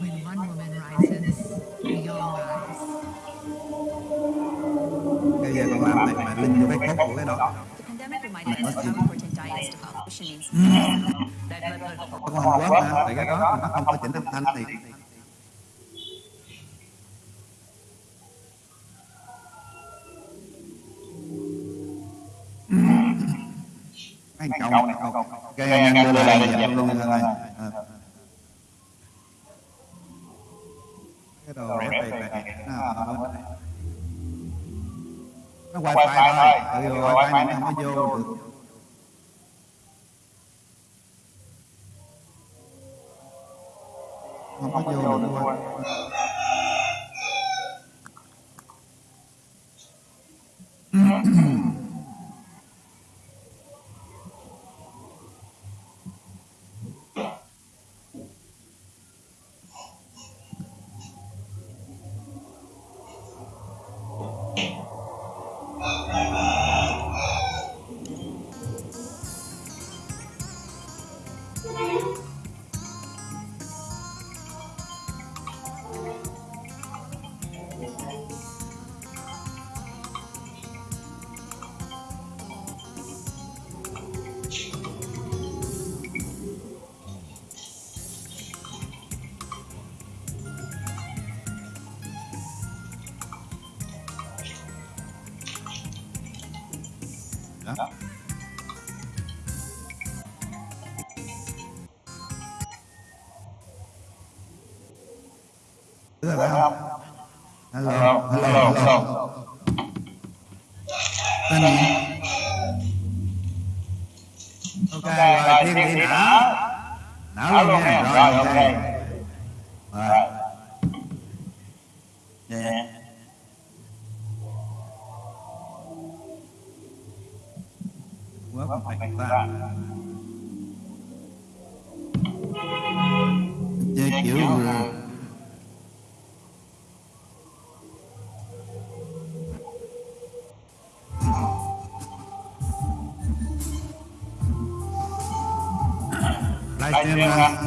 when one woman rises, we all rise. Bây giờ con làm này mà linh cho cái khác mình cái đó. Con không quá mà, tại cái đó nó không có chỉnh âm thanh thì anh cậu này cậu gây anh đưa lại dẹp luôn rồi đồ rẻ tiền này nó quay ờ, ờ, wifi thôi ừ, wifi này. nó không có vô được. không có vô được quên Mm-hmm. Iya.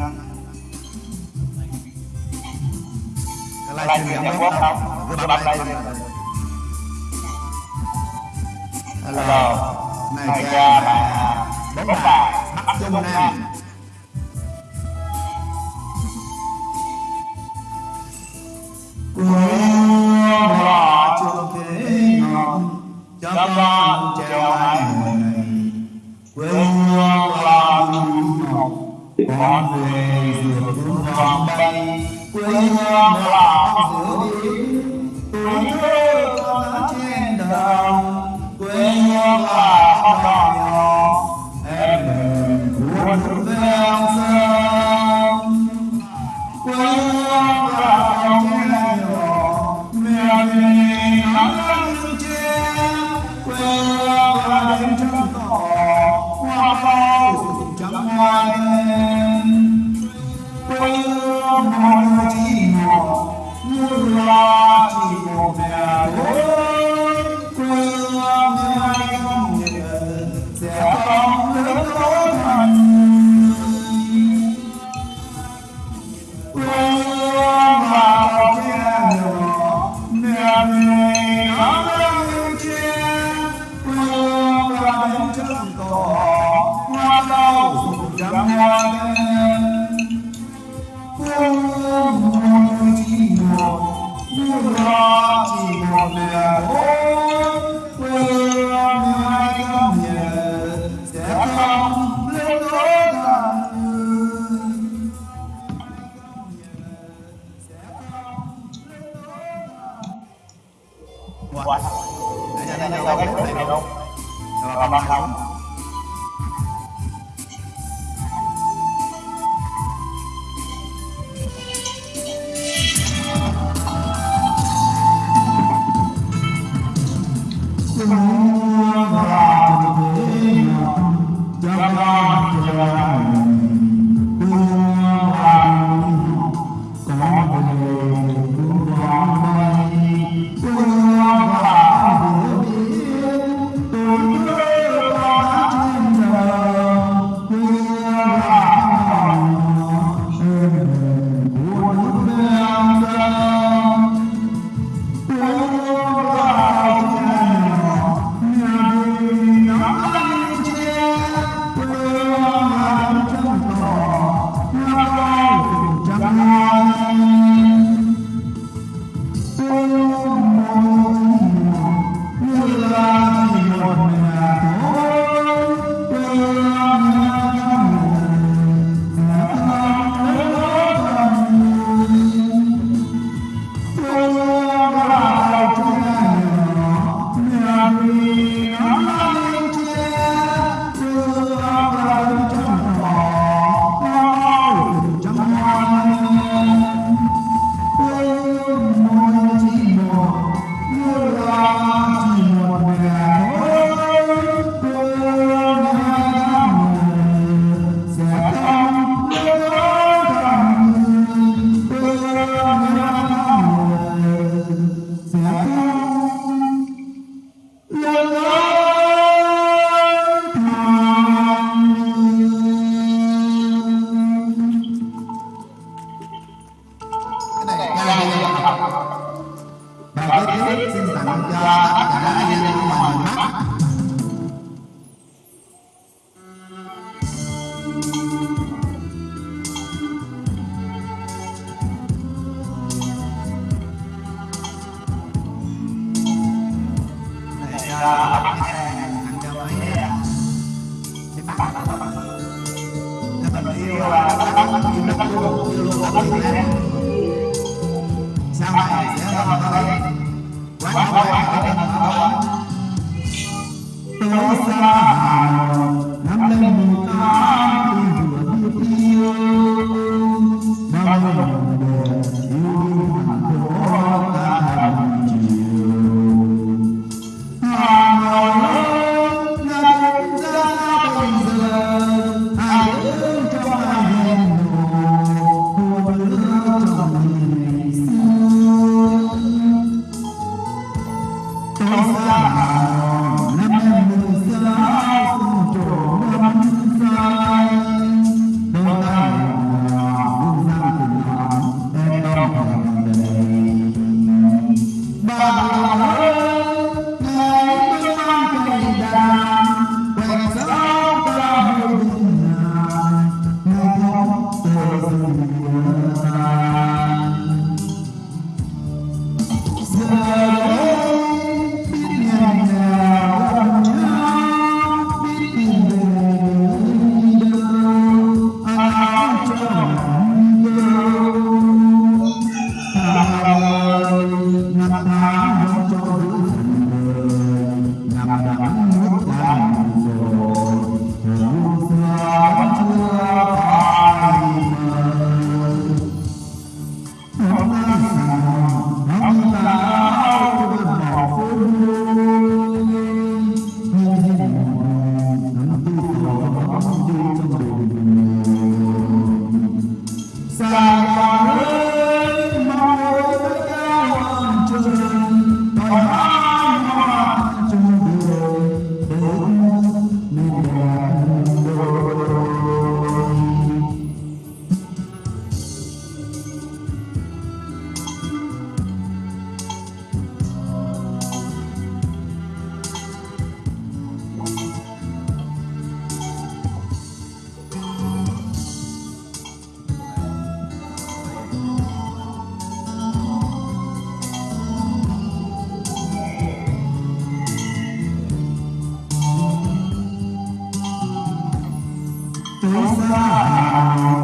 Tôi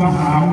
nhịp trong hào mai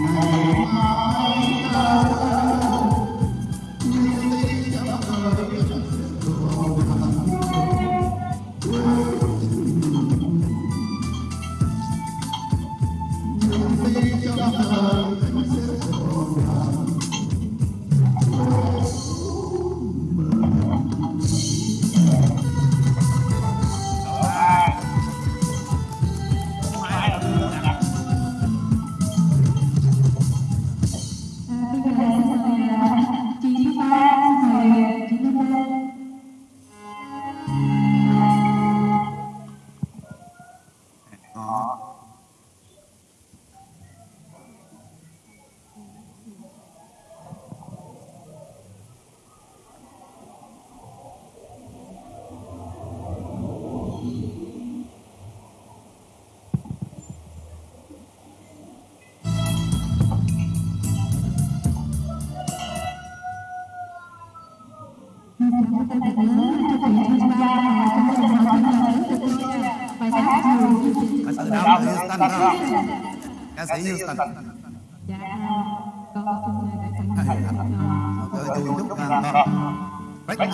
Oh, my God. Houston Ca sĩ Houston Dạ con xin đại sẵn. Tôi chúc con Break up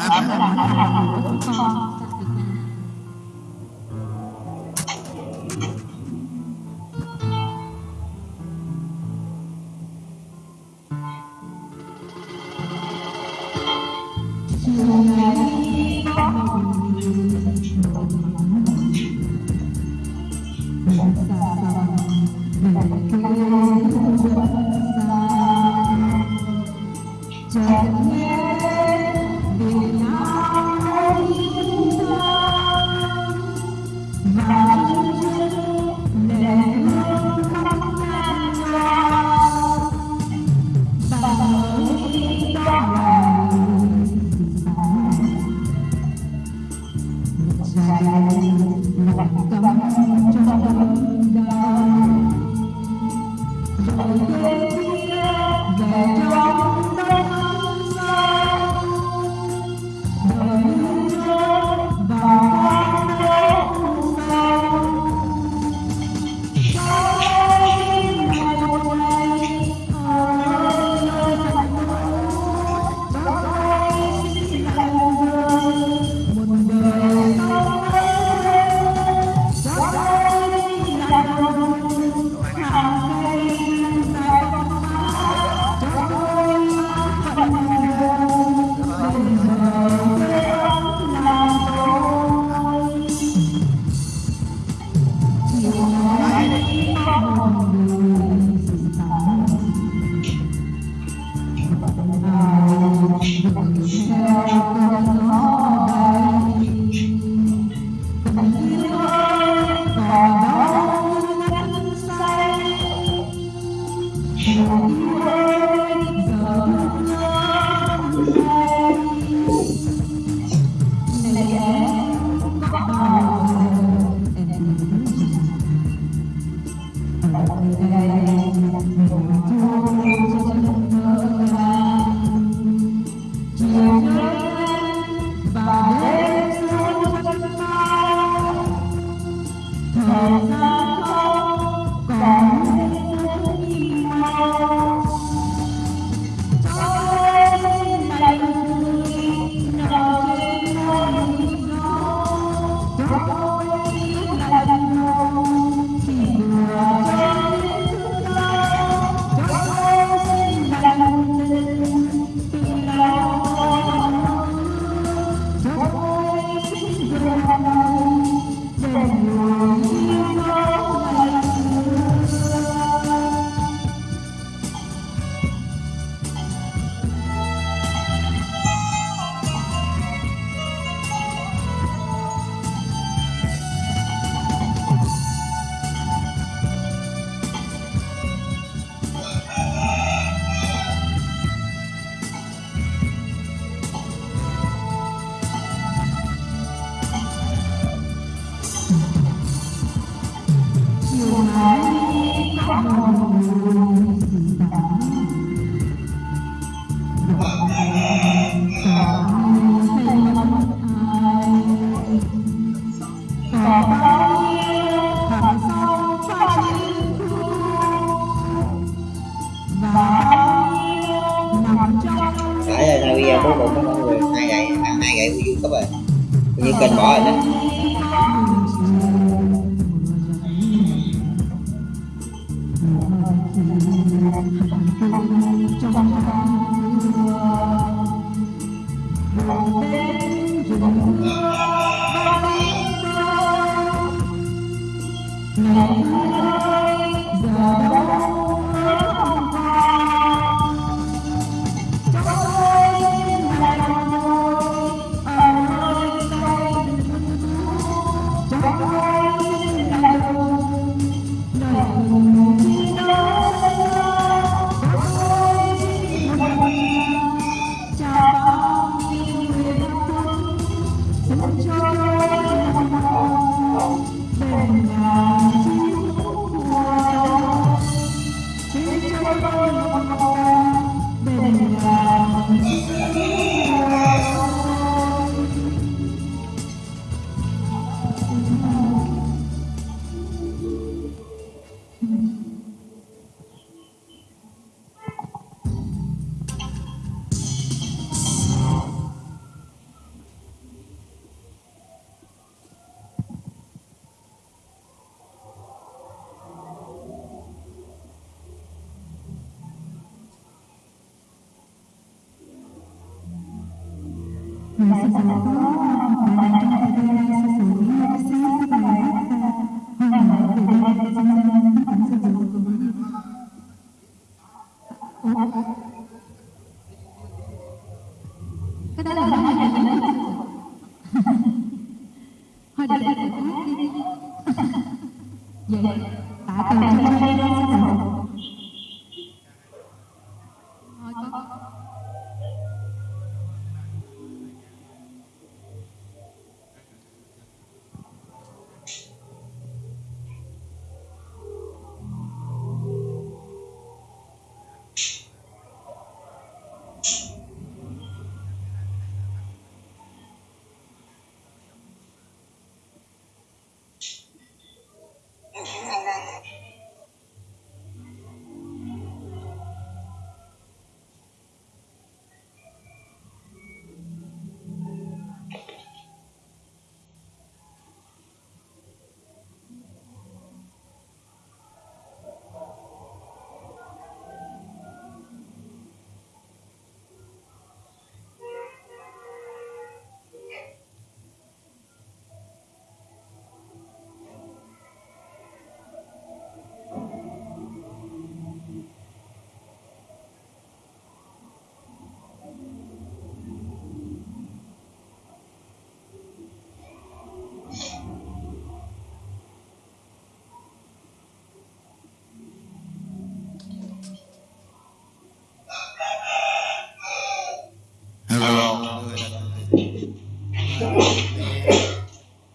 hello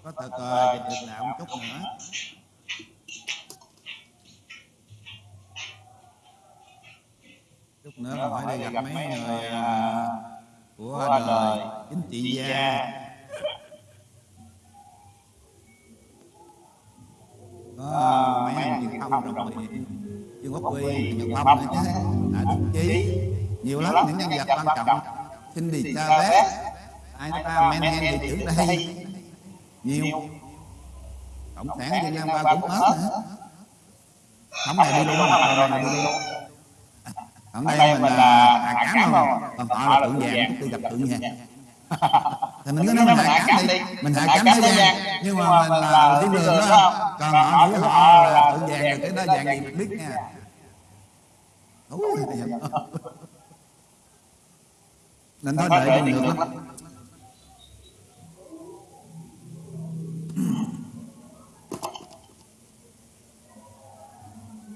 có thật ờ, dịch được đạo một chút nữa. Chút nữa phải đi gặp mấy người à, của đời chính trị gia. có mấy anh truyền thông đồng biện Dương Quốc Huy, Nhật Phong nữa chứ. đã đồng chí nhiều lắm những nhân vật quan trọng Chavez ai ta Menhen thị trưởng đây? nhiều. Cộng sản Việt Nam qua cũng hết nữa. không này đi luôn mặt rồi này đi luôn. Còn đây mình là hà cám không? còn họ là tượng vàng tôi gặp tượng vàng. Thì mình cứ nói mình hạ cám đi. mình hạ cám thế gian nhưng mà mình là thiên đường đó. còn họ nghĩ họ là tượng vàng rồi cái đó vàng gì mình biết nha. Ôi, nên thôi đợi đi được lắm.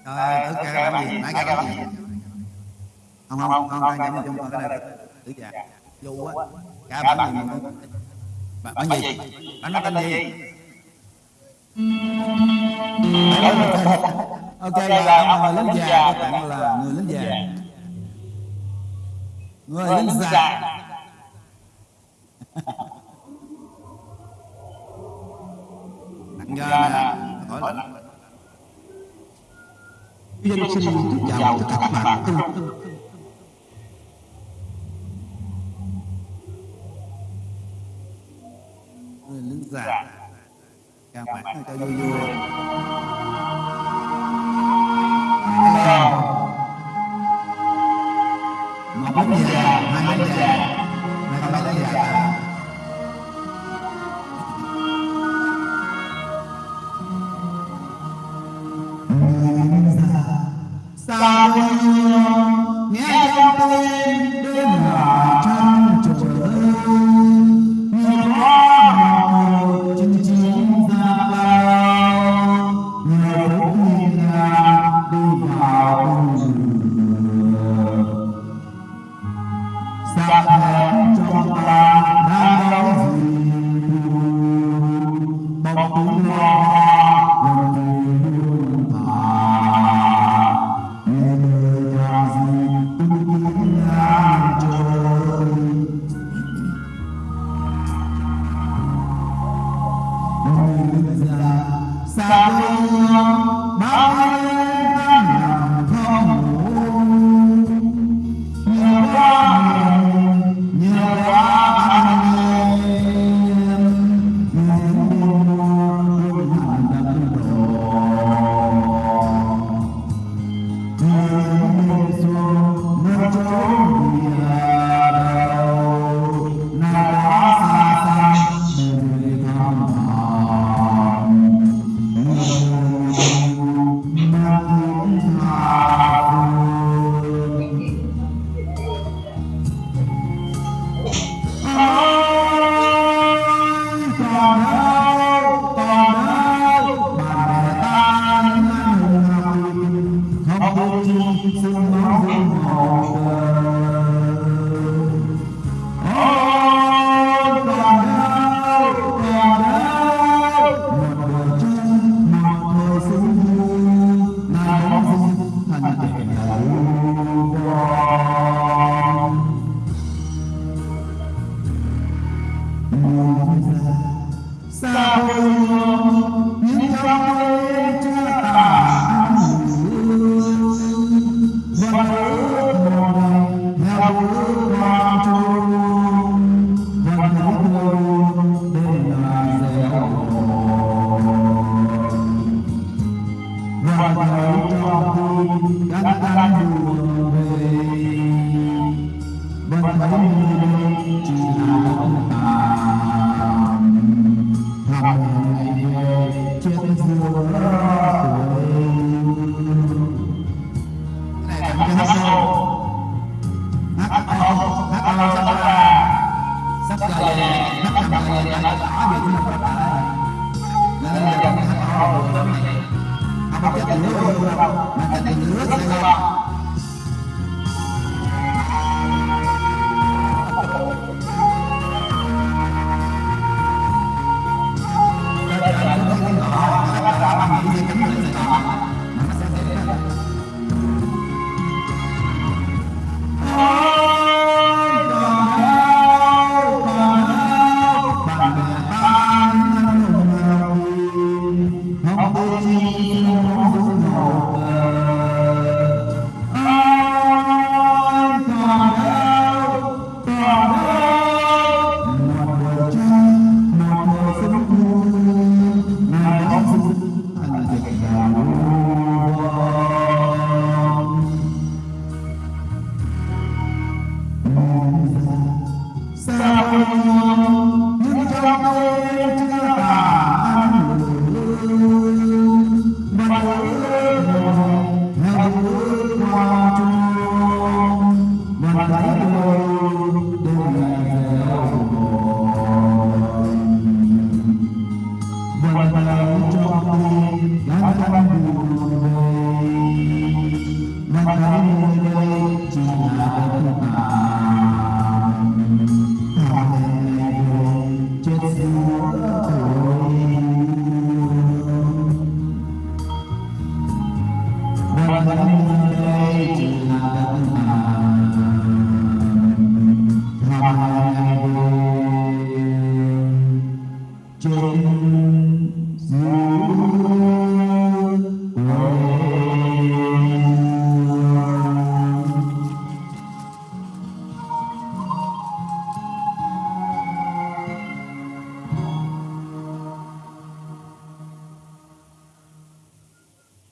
Rồi, thử ca làm gì? Nãy ca làm gì? Không, không, không, ca nhắm chung cái này. Tử già Vô á Ca bản gì? Bản, bản gì? Bản nó tên gì? Ok là ông lính già Các bạn là người lính già Người lính già. Nặng ra nè Hỏi là Dân xin chào tất cả các bạn người lính già. Các bạn cho vui vui một lính già hai lính già này còn mấy già Sao?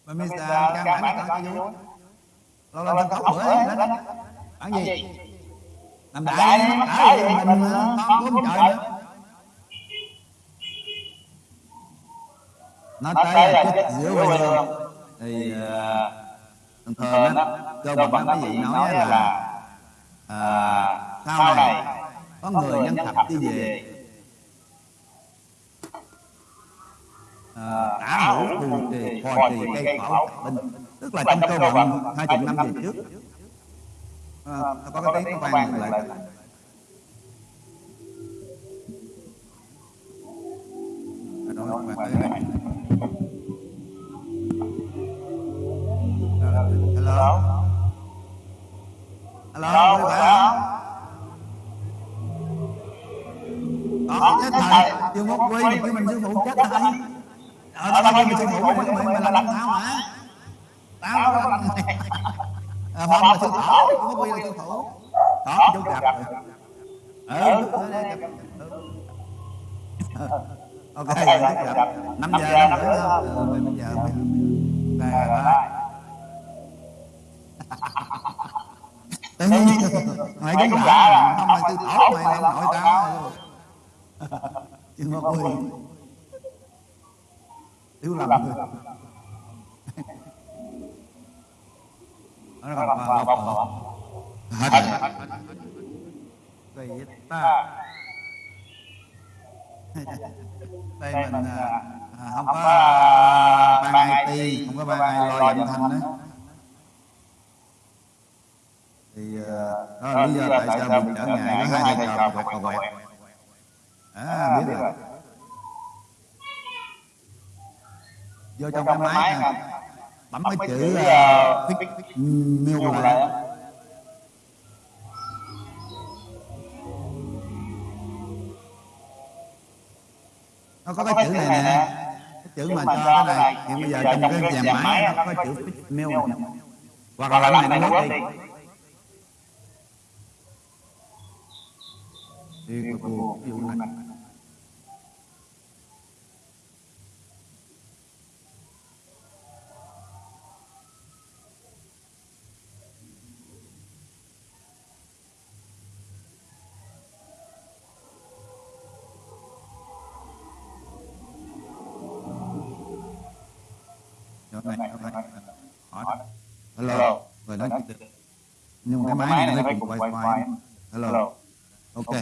Mà Mr. Cam bản con cho vui Lâu lâu sân khấu bữa ấy đánh Bản gì? Làm đại Đã gì? mình con cũng trời nữa Nói tới là chết giữa quê hương Thì Thường thường á Cơ bản cái gì nói là à, Sau này Có người nhân thập đi về tả hữu phù trì phò trì cây khảo binh tức là trong câu vận hai chục năm về trước. à, có cái tiếng nó vang lại đó là này hello. Hello. Phải không đó chết thầy. chưa mất quy chứ mình sư phụ chết thầy ở đó mình sư phụ mình mình mình làm tao mà tao đó à, phong là sư thổ mất quy là sư phụ đó chú gặp ừ ok gặp năm giờ năm nữa bây giờ đây rồi tự nhiên mày đúng giả không mày tư thổ mày làm nội tao chứ mất quy thiếu làm người nó còn bao bao bao hết rồi. Vậy ta. Đây mình à, à, không có à, ban IT không có ban ai lo âm thanh đó. thì à, đó là lý do tại sao mình trở ngại có hai thầy trò quẹt. quẹt. À biết rồi vô trong cái máy nè bấm cái chữ uh, fix miêu lại nó có cái chữ này nè cái chữ mà cho cái này hiện bây giờ trong cái dàn máy nó có chữ fix mail hoặc là cái này nó mất đi thì ví dụ này được. Nhưng mà cái máy này nó phải cùng wifi hello. Ok.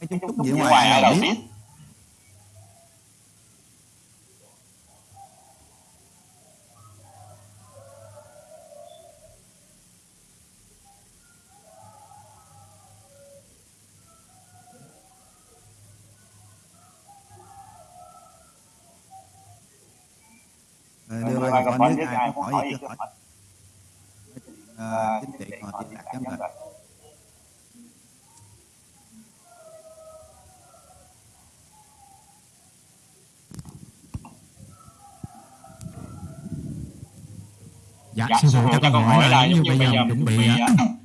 Cái chút chút gì ngoài ai đâu biết Ờ, còn con nước ai có hỏi gì chưa hỏi à, chính trị ngồi tiền đạt chấm rồi Dạ, sư phụ cho con hỏi là nếu như bây giờ mình chuẩn bị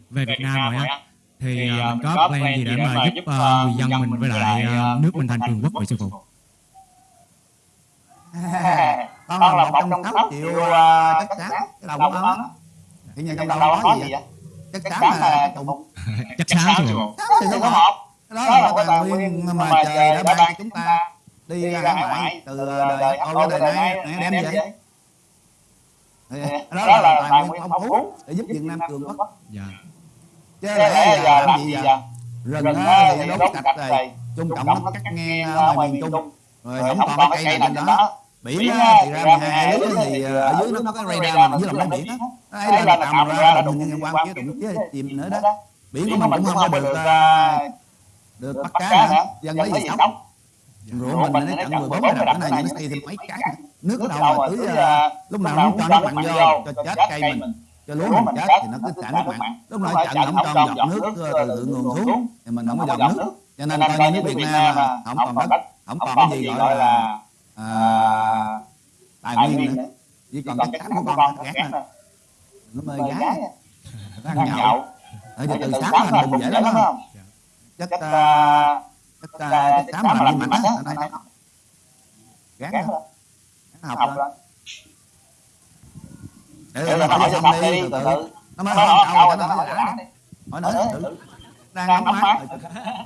về Việt Nam rồi á thì à, mình có plan gì để mà giúp à, người dân mình với lại à, nước mình thành cường quốc vậy sư phụ? Con là một trong sáu triệu uh, chất xám cái đầu của nó thì như trong đầu có gì vậy? chất xám là cái tụng Chắc sao sư phụ? xám thì nó một. cái đó là tài nguyên mà trời đã ban chúng ta đi ra hải ngoại từ đời đến đời nay đem vậy Thì đó là tài nguyên phong phú để giúp Việt Nam cường quốc Dạ. chứ để giờ làm gì vậy rừng thì đốt sạch rồi trung cộng nó cắt ngang ngoài miền trung rồi không còn cái cây nào trên đó biển á, thì ra 12 lý thì ờ, ở dưới nó có cái radar mà dưới lòng đáy biển á. Nó ấy là tầm ra là mình nhân quan chứ đụng chứ chìm nữa đó. Biển của mình cũng không có được ờ, được bắt cá nữa dân lấy gì sống? rượu mình nó chặn 14 cái đập này nó xây thêm mấy cái nước ở đâu mà tưới ờ, lúc nào cũng cho nước mặn vô cho chết cây mình cho lúa mình chết thì nó cứ xả nước mặn. lúc nào chặn không cho giọt nước từ thượng nguồn xuống thì mình không có giọt nước cho nên coi như nước Việt Nam không còn đất không còn cái gì gọi là à, tài nguyên nữa chỉ còn chất xám của con gác nè nó mời gái. nó ăn nhậu. ở giờ từ sáng thành bùng dễ lắm đó chất chất à, chất xám mà làm mạnh á. ở đây gán đó gán học lên để rồi hỏi xong đi từ từ. nó mới hỏi câu rồi nó nói đã đi hỏi nữa đang nóng mát rồi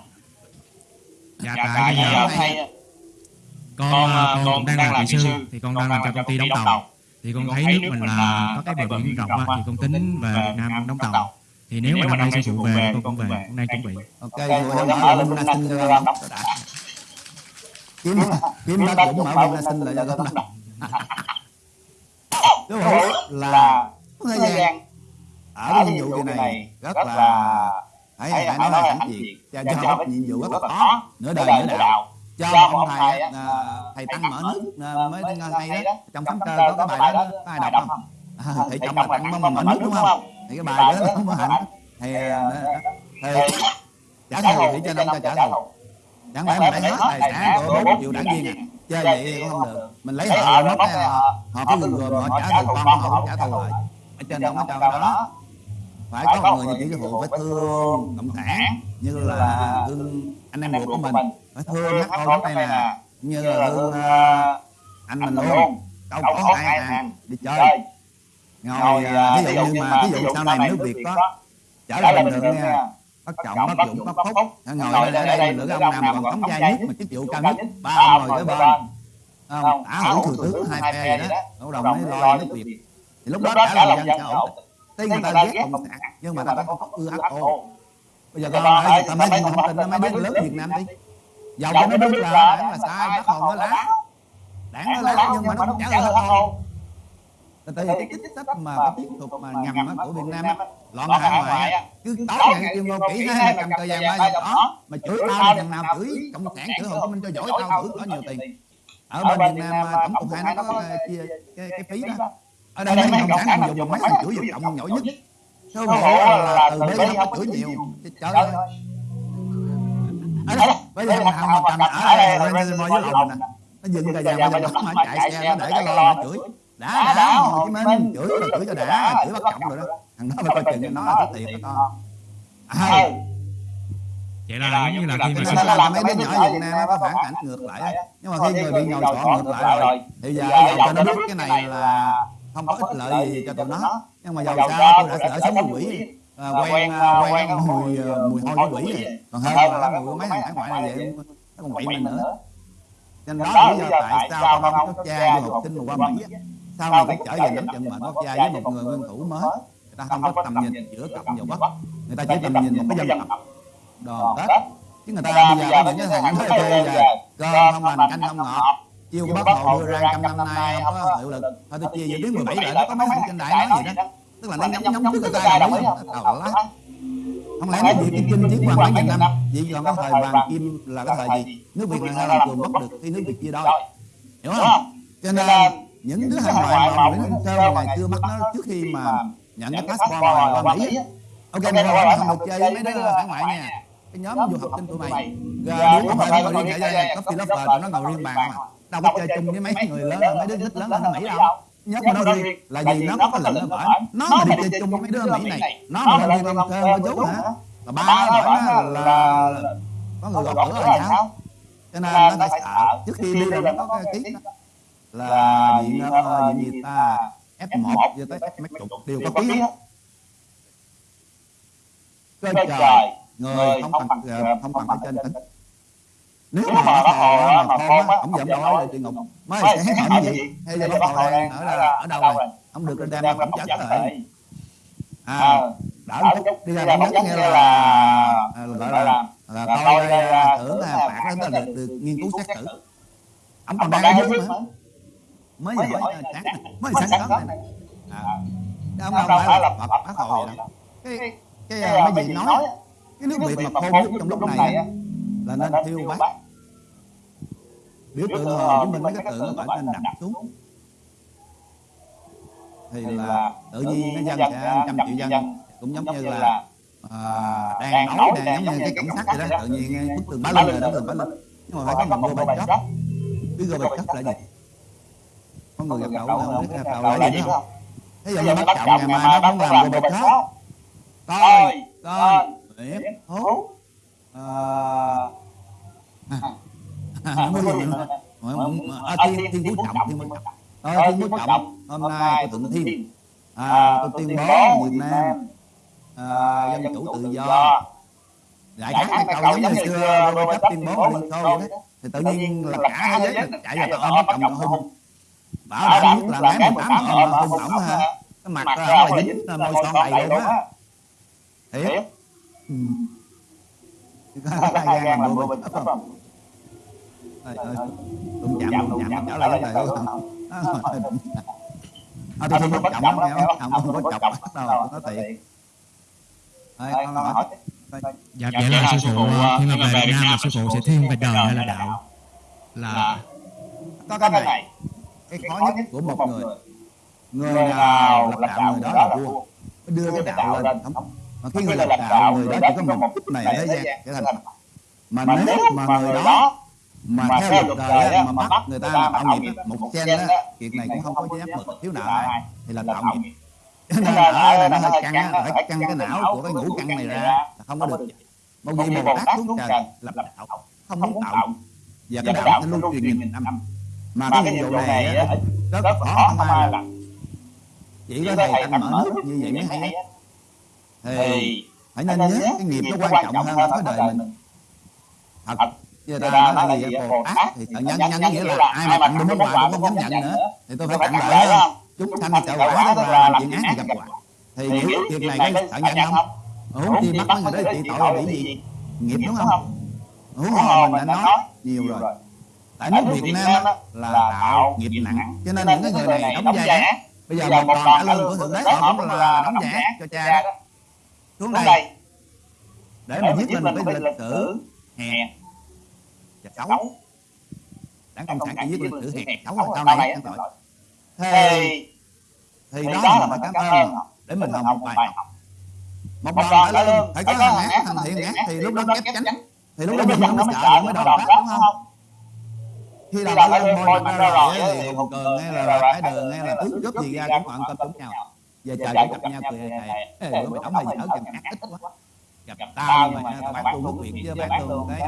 Dạ tại bây con à, con cũng đang làm kỹ sư. thì con đang làm cho công ty đóng tàu. Thì con thấy nước mình là có cái bờ biển rộng á thì con tính về Việt Nam con đóng tàu. Thì nếu mà năm nay sư phụ về con cũng về con đang chuẩn bị. ok rồi em mở lên sinh cho con kiếm kiếm bác cũng mở lên sinh lại cho con đóng đúng không là thời gian ở cái nhiệm vụ này rất là hãy hãy nói là hãnh diện cho cho nhiệm vụ rất là khó nửa đời nửa đạo cho một ông thầy á, à, thầy tăng mở nước à, mới hay đó trong tấm cơ có cái bài đó có ai đọc không à, thầy chồng là tặng mà mở nước đúng không thì cái bài đó nó mới hạnh thì à, thì trả thù để cho nên cho trả thù chẳng lẽ mình lấy hết tài sản của bốn triệu đảng viên à chơi vậy thì cũng không được mình lấy họ mất cái họ họ có gừng gồm họ trả thù con họ cũng trả thù lại ở trên không có cho cái đó phải có người như chỉ phụ phải thương cộng sản như là thương anh em ruột của mình phải thương hát con đây nè. như là thương uh, anh mình luôn. đâu có hai hàng. đi chơi. Ngồi ví dụ như mà ví dụ sau này nước việt có trở lại bình thường nha bắt trọng bắt dũng bắt phúc. ngồi ở đây, đây mình lựa ông nào còn thống gia nhất mà chức vụ cao nhất. ba ông ngồi cái bên. không. Đã hữu thừa tướng hai phe vậy đó. cộng đồng mới lo nước việt thì lúc đó cả lòng dân sẽ ổn tuy người ta ghét cộng sản nhưng mà ta có ưa ác ô bây giờ con ơi ta mới thông tin nó mới biết lớn việt nam đi dầu cho nó biết là đảng là sai bác hồn nó lá đảng? Nó lá nhưng mà nó không trả lời hết đâu tại vì cái chính sách mà cái chiến thuật mà ngầm á của Việt Nam á loạn hải ngoại á cứ tối ngày tuyên ngôn kỹ ha cầm tờ vàng ba giờ đó mà chửi tao thì thằng nào chửi cộng sản chửi hồ chí minh cho giỏi tao chửi có nhiều tiền. ở bên Việt Nam tổng cục hai nó có chia cái, cái phí đó. ở đây mấy cộng sản dùng mấy thằng chửi Việt cộng giỏi nhất số bộ là từ bế nó chửi nhiều trời ơi ở đây bây giờ nào mà cầm ở đây lên lên với lòng nè. nó dừng tờ vàng ba giờ đó mà chạy xe nó để cái lo nó chửi. đã đã hồ chí minh chửi là chửi cho đã chửi bắt cộng rồi đó. Thằng đó phải coi chừng nó là cái tiền đó con. À, vậy là giống như là khi mà nó làm mấy đứa nhỏ Việt Nam nó có phản cảnh ngược lại. á. nhưng mà khi người bị nhồi sọ ngược lại rồi thì giờ giờ cho nó biết cái này là không có ích lợi gì cho tụi nó. nhưng mà dầu sao tôi đã lỡ sống quỷ à, quen à, quen mùi à, mùi hôi của quỷ rồi. còn hơn là cái mùi của mấy thằng hải ngoại này vậy nó còn quậy mình nữa. cho nên đó là lý do tại sao con ông có cha du học sinh mà qua Mỹ sau này cũng trở về nắm trận mệnh có cha với một người nguyên thủ mới? người ta không có tầm nhìn giữa cộng và bắc người ta chỉ tầm nhìn một cái dân tộc. đoàn kết chứ người ta bây giờ có những cái thằng nói chơi giờ cơm không lành canh không ngọt chiêu bác hồ đưa ra trăm năm nay không có hiệu lực thôi tôi chia giữa tiếng 17 lại nó có mấy thằng trên đại nói gì đó tức là nó nhắm nhắm trước cái tay đồng ý đầu lá không? lẽ nói việc kim chinh chiến hoàng mấy nghìn năm vì còn cái thời vàng kim là cái thời gì? nước việt là sao làm cường bất được khi nước việt chia đôi hiểu không? Cho nên những đứa hải ngoại mà Nguyễn Văn Sơn ngày xưa bắt nó trước khi mà nhận cái passport qua Mỹ ok mày không không được chơi với mấy đứa hải ngoại nha. cái nhóm du học sinh tụi mày. rồi đứa có thể ngồi riêng cả gia có philosopher tụi nó ngồi riêng bàn mà đâu có chơi chung với mấy người lớn mấy đứa thích lớn hơn nó Mỹ đâu nhớ mà nó riêng là vì nó có lệnh nó bởi nó mà đi chơi chung với mấy đứa Mỹ này. nó mà thiên long thơ nó giấu hả? Là ba nó bởi nó là có người gọt cửa là sao? cho nên nó phải sợ trước khi đi là nó có cái ký là diện diện gì? ta F1 cho tới F mấy chục đều có ký cơ trời người không bằng không bằng ở trên tỉnh nếu mà bác hồ mà khôn á ông giận đâu ở địa ngục mới sẽ hỏi gì hay là bác hồ đang ở là ở đâu rồi ông được đem ra phẩm chất rồi à đỡ một chút đi ra phẩm chất nghe là à, gọi là là tôi à, tưởng là phạt đó là được, nghiên cứu xét xử. ông còn đang ở dưới mà mới hỏi sáng mới sáng sớm này ông đâu phải là bác hồ vậy đâu cái cái mấy gì nói cái nước việt mà khôn nhất trong lúc này á, là nên thiêu bác biểu tượng hồ chí minh mấy cái tượng phải nên đặt xuống thì là tự nhiên nó dân sẽ trăm triệu dân cũng giống như là à, đang nấu đang giống như cái cảnh sát vậy đó tự nhiên bức tường bá lên rồi đó tường bá lên nhưng mà phải có một gô bạch cấp là gì có người gặp là không biết đậu là gì không thế giờ như bắt trọng ngày mai nó cũng làm cấp coi coi biết hút à, mới gì nữa à, thiên thiên phú trọng thiên phú trọng. Thôi thiên phú trọng hôm nay tôi thượng thiên. À, tôi tuyên bố việt nam à, dân chủ tự do. đại khái cái câu giống như xưa tôi cấp tuyên bố liên xô vậy đó. thì tự nhiên là cả thế giới chạy vào tao ôm chồng tao hung. Bảo đảm nhất là mấy một tám ôm hung ổng ha. Cái mặt ra là dính môi son đầy luôn á. thiệt hai gan làm bộ bình không ơi ơi đụng chạm đụng chạm trở lại cái này không à, tôi không có chậm lắm nghe không? Không có chọc bắt đâu nó tiện Thôi, con hỏi. dạ vậy là sư phụ khi mà về Việt Nam là sư phụ sẽ thiên về đời hay là đạo? Là có cái này. cái khó nhất của một người. người. Nào lập đạo người đó là vua. đưa cái đạo lên thống mà khi người lập đạo người đó chỉ có một chút này thế gian trở thành mà nếu mà người đó mà theo luật đời á, mà bắt người ta làm tạo nghiệp một sen á chuyện này cũng không có giáp mực thiếu nợ ai thì là tạo nghiệp. nên ở này nó hơi căng á phải căng cái não của cái ngũ căng này ra là không có được một vị bồ tát xuống trần lập đạo. không muốn tạo và cái đạo nó lưu truyền nghìn năm mà cái nhiệm vụ này rất khó không ai làm. chỉ có thầy anh mở nước như vậy mới hay thì phải nên nhớ cái nghiệp nó quan trọng hơn là cái đời mình thật người ta nói là gì bồ tát thì thợ nhân nhân nghĩa là ai mà tặng đúng quà cũng không dám nhận nữa thì tôi phải tặng lợi hơn chúng sanh trợ quả đó là làm chuyện ác thì gặp quả thì hiểu việc này cái thợ nhân không? Huống chi bắt mấy người đó trị tội là bị gì? nghiệp đúng không? huống hồ mình đã nói nhiều rồi. tại nước Việt Nam là tạo nghiệp nặng. cho nên những cái người này đóng ác. bây giờ một còn trả lương của thượng đế họ cũng là đóng ác cho cha đó xuống đây để mà viết lên một cái lịch sử hèn xấu đảng cộng sản chỉ viết lịch sử hèn xấu là sau này ăn tội thì thì đó là phải cảm ơn để mình học một bài. Học một đòn trả lương phải có thằng ác thằng thiện ác thì lúc đó kép chánh thì lúc đó mình không sợ cái đòn khác đúng không? khi đòn trả lương môi mặt ra rồi thì hùng cường hay là cái đường hay là tước cướp gì ra cũng còn cơm trúng nhau. về trời cũng gặp nhau cười bữa mày đóng mày dở chừng ác ít quá gặp tao nhưng mà bán luôn nước việt chứ bán luôn cái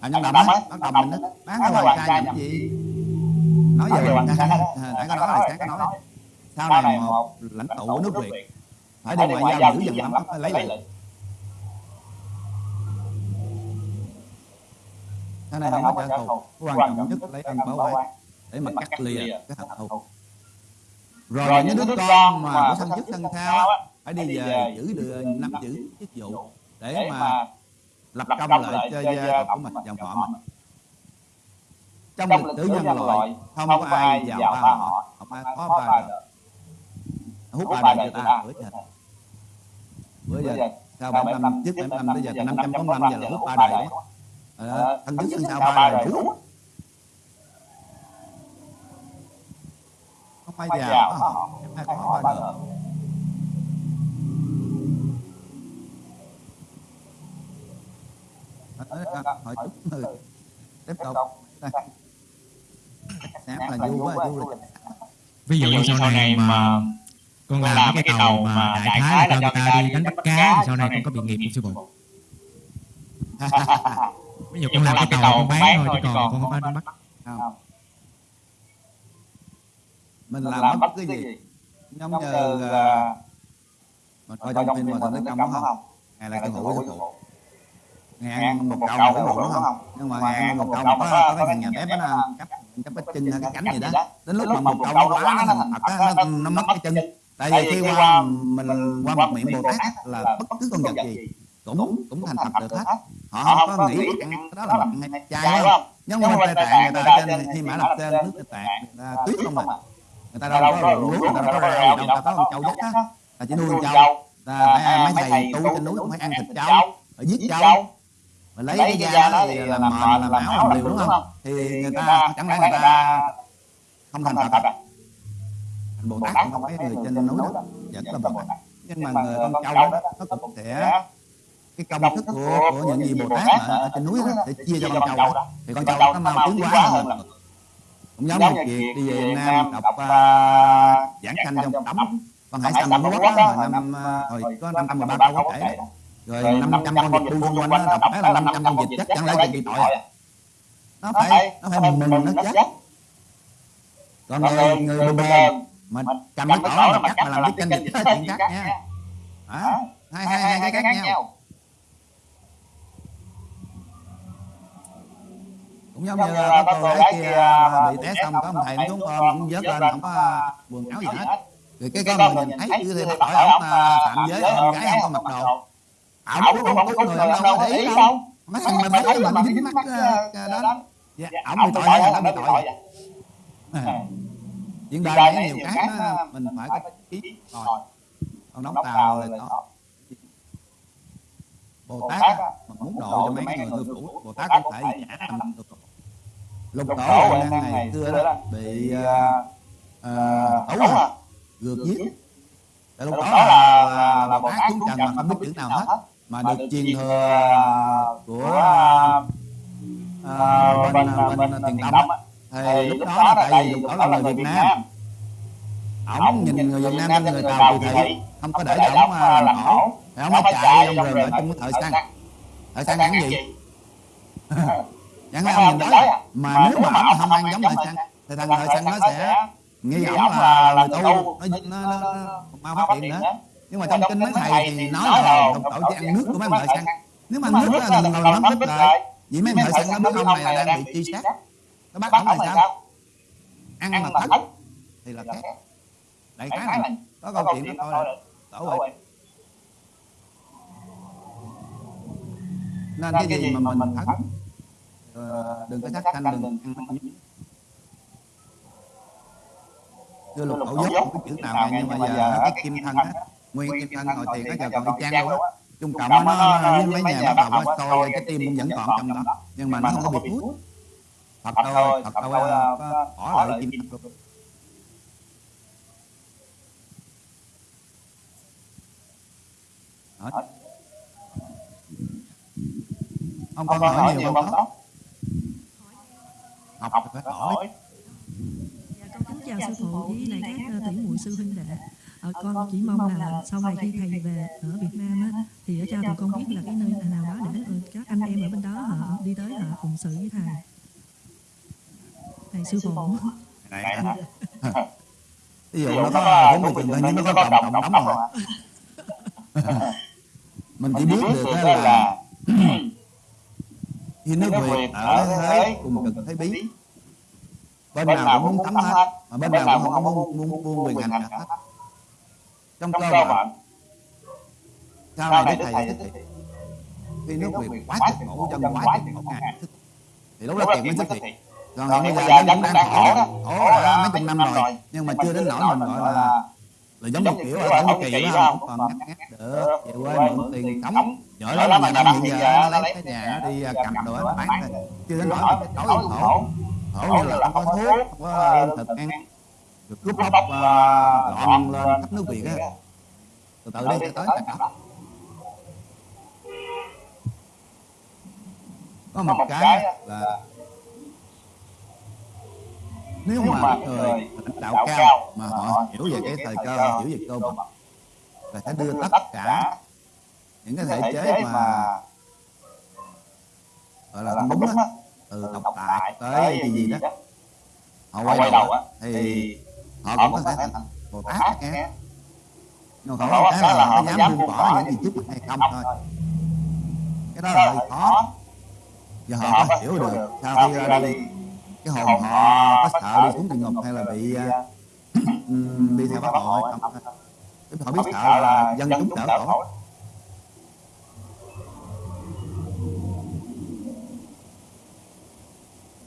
à nhân đồng á bắt đồng mình đó bán cái hoàng trai làm gì? Nói về hoàng trai nãy có nói là sáng có nói sau này một lãnh tụ của nước việt. Phải đi ngoại giao dữ dằn lắm phải lấy lại sau này không có trả thù. quan trọng nhất lấy ân báo oán để mà cắt lìa cái hận thù. rồi những đứa con mà của sân chức sân thao á, phải đi về giữ được năm giữ chức vụ để mà lập công lại cho gia tộc của mình dòng họ mình. trong lịch sử nhân loại không có ai giàu ba họ không ai có ba đời. hút ba đời cho ta bữa giờ. Bữa giờ sau bảy năm trước bảy năm tới giờ năm trăm năm giờ là hút ba đời à, thân trước thân sau ba đời đủ không ai giàu không ai có ba đời hỏi chút người tiếp tục. đây. Sáng là du quá du là ví dụ như sau này mà con làm cái tàu mà đại khái là cho người ta đi đánh bắt cá thì sau này con có bị nghiệp không sư phụ ví dụ con làm cái tàu con bán thôi chứ còn con không phải đánh bắt. Không. Mình làm bất cứ gì. giống như mình coi trong phim mà thằng đức công đúng không? ngày là cái hũ sư phụ ngàn một cậu một cái đúng không? nhưng mà ngàn một cậu có, có cái nhà bếp nó cắp cắp cái chân cái cánh gì đó. đến lúc mà một cậu nó quá nó nó, nó mất cái chân. tại vì khi qua mình qua một miệng bồ tát là bất cứ con vật gì cũng cũng thành thật được hết. họ không có nghĩ ăn đó là mặn hay chay không? nhưng mà tây tạng người ta ở trên khi mã lập trên nước tây tạng người ta tuyết không mà người ta đâu có ruộng lúa người ta đâu có rau đâu người ta có con trâu dắt á ta chỉ nuôi con trâu ta phải mấy thầy tu trên núi cũng phải ăn thịt trâu phải giết trâu mà lấy cái da đó thì làm mền làm áo làm liều đúng không? thì người ta chẳng lẽ người ta không thành thật. à thành bồ tát cũng không phải người trên núi đó vẫn là bồ tát. Nhưng mà người con trâu đó nó cũng sẽ cái công thức của của những gì bồ tát ở, ở trên núi đó để chia cho con trâu đó. thì con trâu nó mau tiến hóa hơn. Cũng giống như việc đi về Việt Nam đọc uh, giảng sanh trong tấm con hải sanh Trung Quốc đó mà năm hồi có năm trăm mười ba câu kể rồi năm trăm con vịt bu xung quanh đó đọc là năm trăm con vịt chắc chẳng lẽ bị tội à. Nó phải nó phải mừng mừng nó chết còn người người bù bèn mà cầm cái cỏ mà cắt mà làm cái canh vịt đó chuyện khác nha. hả? Hai hai hai cái khác nhau. cũng giống như có cô gái kia bị té xong có ông thầy nó xuống ôm ông vớt lên không có quần áo gì hết. rồi cái con người nhìn thấy cứ thêm hỏi ông phạm giới em gái không có mặc đồ ổng cũng không có người đâu có để ý đâu mấy thằng mà thấy cái mình dính mắt đó dạ ổng bị tội hay là bị tội chuyện đời này nhiều cái mình phải có ý rồi con đóng tàu là đó bồ tát mà muốn độ cho mấy người ngư phủ bồ tát cũng phải trả tâm được lục tổ là đang ngày xưa đó bị ấu à gượt giết lục tổ là, là bồ tát xuống trần mà không biết chữ nào hết mà được truyền thừa của uh, bên bên tiền tông thì lúc đó là tại vì tổ là người Việt Nam. Ổng nhìn người Việt Nam như người Tàu kỳ thị không có để cho ổng làm khổ thì ổng mới chạy trong rừng ở trong cái thời sang. Thời sang ăn gì? chẳng lẽ ông nhìn nói mà nếu mà ổng không ăn giống thời sang thì thằng thời sang nó sẽ nghi ổng là người tu nó nó nó mau phát hiện nữa nhưng mà trong kinh mấy thầy thì nói là đồng tổ chỉ ăn nước của mấy thời sang. Nếu mà nước là ngồi nắm tích lại vì mấy thợ săn nó biết ông này là đang bị truy sát. nó bắt ông là sao. ăn mà thất thì là khác đại khái này. Có câu chuyện đó là tổ vậy nên cái gì mà mình thất ờ, đừng có thất thanh đừng ăn đưa lục khẩu dốc biết chữ nào nghe nhưng mà giờ cái kim thân á nguyên kim thân ngồi tiền nó giờ còn y chang luôn á. trung cộng á nó với mấy nhà bắt đầu coi cái tim cũng vẫn còn trong đó. Nhưng mà nó không có bị hút thật thôi thật thôi ờ, có bỏ lại kim thân Đó. ông con hỏi nhiều không có học phải hỏi Dạ, con kính chào sư phụ với lại các ờ, tỷ muội sư huynh đệ. Ờ, con chỉ mong là sau này khi thầy về ở Việt Nam á, thì ở cho tụi con biết là cái nơi nào đó để ờ, các anh em ở bên đó họ đi tới họ cùng sự với thầy. Thầy sư phụ. ví dụ nó có bốn mươi trường nhưng nó có cộng đồng đóng rồi mình chỉ biết được là khi nước Việt ở Huế cùng cực Thế Bí. bên nào cũng muốn thấm hết mà bên nào cũng không muốn muốn buông quyền hành hết trong cơ bản. sau này đức thầy thiện khi nước Việt quá cực khổ dân quá khổ ngài thích thì lúc đó tiền mới xuất hiện. còn hiện bây giờ vẫn đang khổ đó khổ đã mấy chục năm rồi. nhưng mà chưa đến nỗi mình gọi là là giống như kiểu ở Thổ Kỳ đó không còn ngắt ngắt được. Về quê mượn tiền sống giỏi lắm mà năm hiện giờ nó lấy cái nhà nó đi cầm đồ nó bán chưa đến nỗi phải tối khổ khổ như là không có thuốc không có lương thực ăn cướp bóc uh, loạn lên. khắp nước Việt á từ từ sẽ tới cả. Đó có một cái là nếu mà người lãnh đạo cao mà họ hiểu về cái thời cơ hiểu về cơ mật là sẽ đưa tất cả những cái thể chế mà gọi là đúng á từ độc tài tới gì gì đó. họ quay đầu á thì họ cũng có thể thành bồ tát nghe nhưng mà khổ cái là họ có dám buông bỏ những gì trước mặt hay không thôi. cái đó là hơi khó. và họ có hiểu được sau khi ra đi cái hồn họ có sợ đi xuống địa ngục hay là bị uh, đi theo bác hội không họ biết sợ là dân chúng đỡ khổ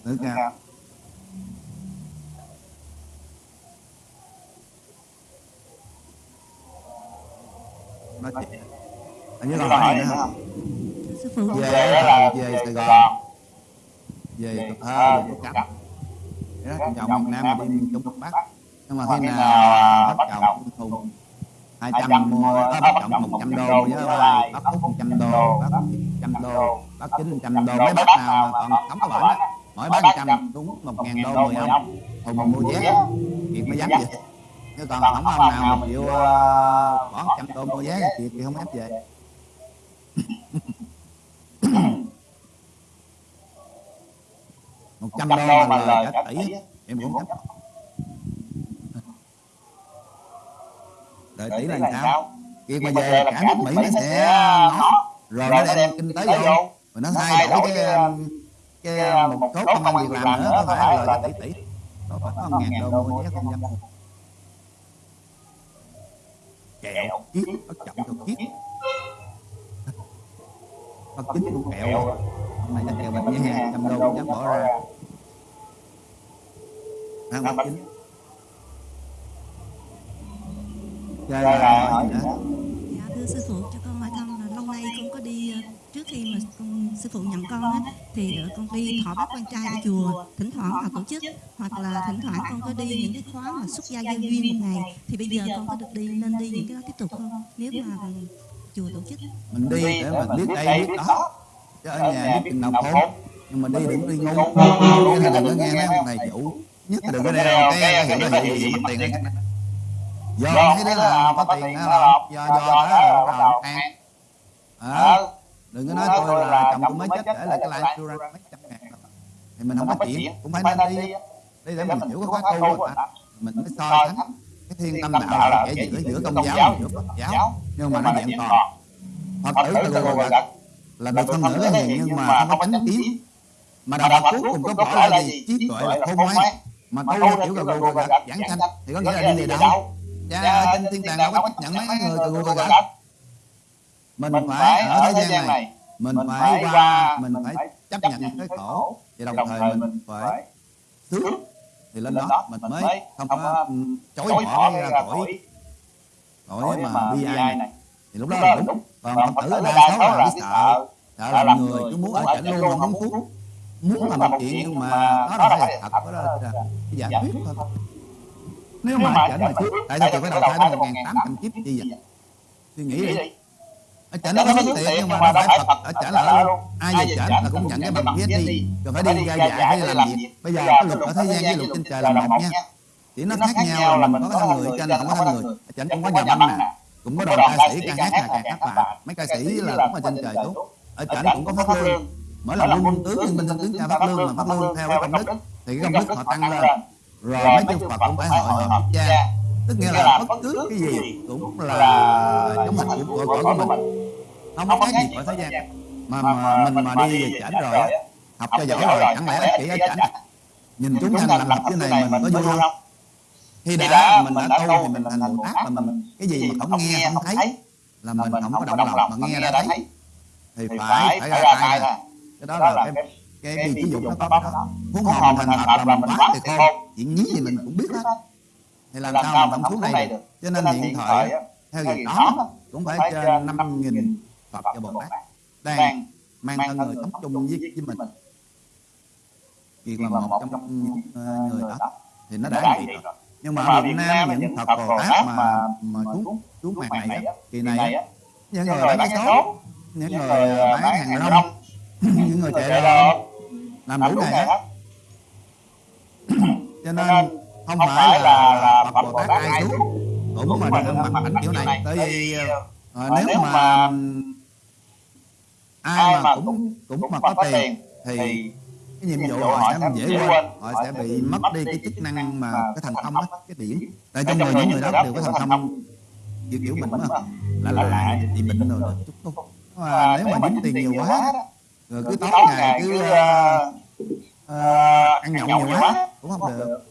Được chưa? Chuyện. Hình như là hỏi nữa không? Về là về Sài Gòn. Về Cần Thơ, về Vậy đó, chồng miền Nam mà đi miền Trung miền Bắc. Nhưng mà khi nào bắt chồng thùng 200 mua, có bắt chồng 100 đô với bắt Phúc 100 đô, bắt 100 đô, bắt 900 đô. Mấy bác nào mà còn sống có bệnh á, mỗi bác 100 đúng 1 ngàn đô 10 ông Thùng mua vé, Kiệt mới dám về Chứ còn không ông nào mà chịu uh, bỏ 100 đô mua vé, Kiệt thì không dám về. Một trăm đô mà lời cả tỷ em cũng dám đợi tỷ là sao? kia mà về cả nước mỹ nó sẽ ngó rồi nó đem kinh tế vô. rồi nó thay đổi cái cái một số công ăn việc làm nữa có phải là lời tỷ tỷ có phải có ngàn đô mua vé không dám kẹo. Kiết bất trọng cho kiết bất chính cũng kẹo. hôm nay nó kẹo bạch với hai trăm đô không dám bỏ ra. Ăn bất chính. Rồi là hỏi gì nữa? Dạ thưa sư phụ cho con hỏi thăm là lâu nay con có đi ờ, trước khi mà con sư phụ nhận con á, thì con đi thọ bác quan trai ở chùa, thỉnh thoảng họ tổ chức, hoặc là thỉnh thoảng con có đi những cái khóa mà xuất gia giao duyên một ngày, thì bây giờ con có được đi, nên đi những cái đó tiếp tục không? Nếu mà chùa tổ chức. Mình đi để mà biết đây, biết đó. Chứ ở nhà biết chừng nào khốn nhưng mà đi đừng đi ngu. Cái này đừng có nghe mấy ông thầy chủ. Nhất là đừng có đeo cái cái hiệu đó hiệu gì mất tiền đó do thấy đó là có tiền, đó là do do đó là bắt đầu ăn ờ đừng có nói tôi là chồng tôi mới chết để lại cái tôi ra mấy trăm ngàn rồi. thì mình không có chuyện cũng phải nên đi. đi. Để mình hiểu cái khóa tu rồi ta. mình mới so sánh. cái thiên tâm đạo là kẻ giữa giữa công giáo giữa phật giáo. Nhưng mà nó dạng toàn phật tử từ gật là được phân nửa cái hiền nhưng mà không có chánh kiến mà đạo Phật cuối cùng có gọi là gì? trí tuệ là khôn ngoan mà tu theo kiểu gù gật giảng sanh thì có nghĩa là đi về đâu cha trên thiên đàng đâu có chấp nhận mấy người gà gù gà mình phải ở thế gian này. mình phải qua mình phải chấp nhận cái khổ. và đồng thời mình phải sướng thì lên đó mình mới không có chối bỏ ra cõi cõi mà bi ai này. thì lúc đó là đúng. còn phật tử ở đa số là cái sợ. sợ. Là người cứ muốn ở chảnh luôn không muốn phúc muốn làm một chuyện nhưng mà đó là phải thật đó là giải quyết thôi nếu mà chảnh mà trước tại sao tôi phải đầu thai đến một ngàn tám trăm kiếp chi vậy suy nghĩ đi ở chảnh nó có mất tiền nhưng mà nó phải phật ở chảnh là ở luôn. Ai về chảnh là cũng nhận cái bằng PhD rồi phải đi ra dạy phải làm việc. Bây giờ cái luật ở thế gian với luật trên trời là một nha. Chỉ nó khác nhau là mình có thân người trên là không có thân người. Ở chảnh cũng có nhà văn nè, cũng có đoàn ca sĩ ca hát là ca hát bạn mấy ca sĩ là cũng ở trên trời tốt. Ở chảnh cũng có phát lương. Mỗi lần quân tướng nhưng binh tướng ca phát lương mà phát lương theo cái công đức, thì cái công đức họ tăng lên. Rồi mấy chư phật cũng phải hội họp cha tức nghĩa là bất cứ cái gì cũng là giống hạnh của của, của mình. không có cái gì của thế gian mà, mà mình mà đi về chảnh rồi á học cho giỏi rồi chẳng lẽ chỉ ở chảnh nhìn chúng sanh làm học cái này mình có vui không? khi đã mình đã tu thì mình thành bồ tát mà mình cái gì mà không nghe không thấy là mình không có động lòng mà nghe ra đấy thì phải phải ra tay ra cái đó là cái cái bi chỉ dụng nó có đó huống hồ mình thành thật là mình quá thì khôn chuyện nhí gì mình cũng biết hết thì làm sao mình không xuống đây được? cho nên hiện thời theo việc đó cũng phải trên năm nghìn phật và bồ tát đang mang thân người sống chung với, với mình. việc là một trong người đó thì nó đã vậy rồi. nhưng mà ở Việt Nam những Phật Bồ Tát mà mà xuống xuống mặt này kỳ này những người bán vé số những người bán hàng rong những người chạy đồ làm đủ nghề hết cho nên không phải là Phật Bồ Tát ai xuống cũng mà được mặt ảnh kiểu này tại vì à, nếu mà ai mà cũng cũng mà có tiền thì cái nhiệm vụ họ sẽ dễ quên họ sẽ bị mất đi cái chức năng mà cái thành công á cái điểm. Tại trong người những người đó đều có thành công. kiểu kiểu mình mà. là là lạ bị bệnh rồi chút tu mà nếu mà dính tiền nhiều quá rồi cứ tối ngày cứ ăn nhậu nhiều quá cũng không được